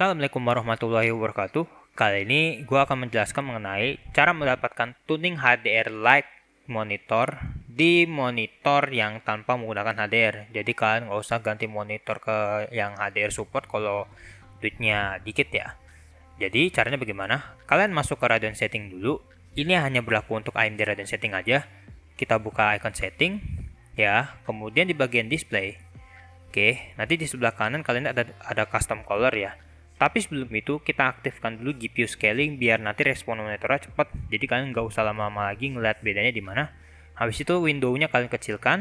Assalamualaikum warahmatullahi wabarakatuh. Kali ini gue akan menjelaskan mengenai cara mendapatkan tuning HDR Lite monitor di monitor yang tanpa menggunakan HDR. Jadi kalian nggak usah ganti monitor ke yang HDR support kalau duitnya dikit ya. Jadi caranya bagaimana? Kalian masuk ke Radeon setting dulu. Ini hanya berlaku untuk AMD Radeon setting aja. Kita buka icon setting ya. Kemudian di bagian display. Oke, nanti di sebelah kanan kalian ada ada custom color ya tapi sebelum itu kita aktifkan dulu GPU scaling biar nanti respon monitornya cepat. Jadi kalian nggak usah lama-lama lagi ngeliat bedanya di mana. Habis itu windownya kalian kecilkan.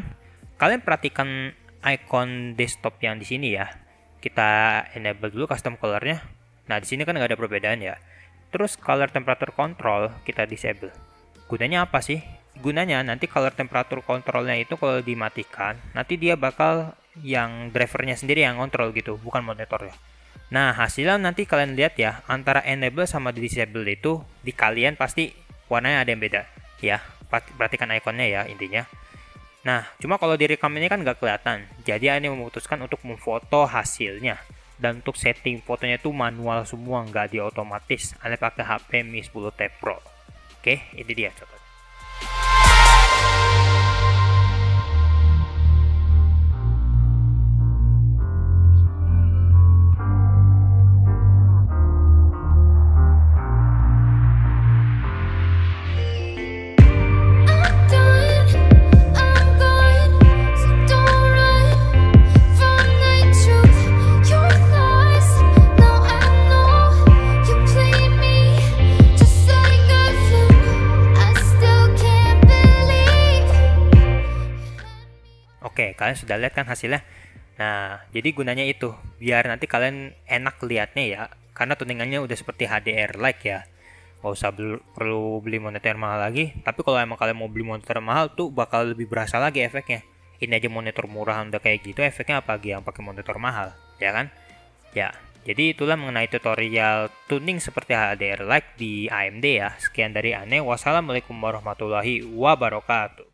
Kalian perhatikan icon desktop yang di sini ya. Kita enable dulu custom colornya. Nah di sini kan nggak ada perbedaan ya. Terus color temperature control kita disable. Gunanya apa sih? Gunanya nanti color temperature controlnya itu kalau dimatikan, nanti dia bakal yang drivernya sendiri yang kontrol gitu, bukan monitor ya. Nah, hasilnya nanti kalian lihat ya, antara enable sama disable itu di kalian pasti warnanya ada yang beda. Ya, perhatikan ikonnya ya intinya. Nah, cuma kalau direkam ini kan nggak kelihatan. Jadi ini memutuskan untuk memfoto hasilnya. Dan untuk setting fotonya itu manual semua, nggak di otomatis. Anda pakai HP Mi 10T Pro. Oke, ini dia coba. Oke, kalian sudah lihat kan hasilnya? Nah, jadi gunanya itu, biar nanti kalian enak lihatnya ya, karena tuningannya udah seperti HDR like ya. Gak usah beli, perlu beli monitor mahal lagi, tapi kalau emang kalian mau beli monitor mahal tuh bakal lebih berasa lagi efeknya. Ini aja monitor murah udah kayak gitu, efeknya apa lagi yang pakai monitor mahal, ya kan? Ya, jadi itulah mengenai tutorial tuning seperti HDR like di AMD ya. Sekian dari Ane, wassalamualaikum warahmatullahi wabarakatuh.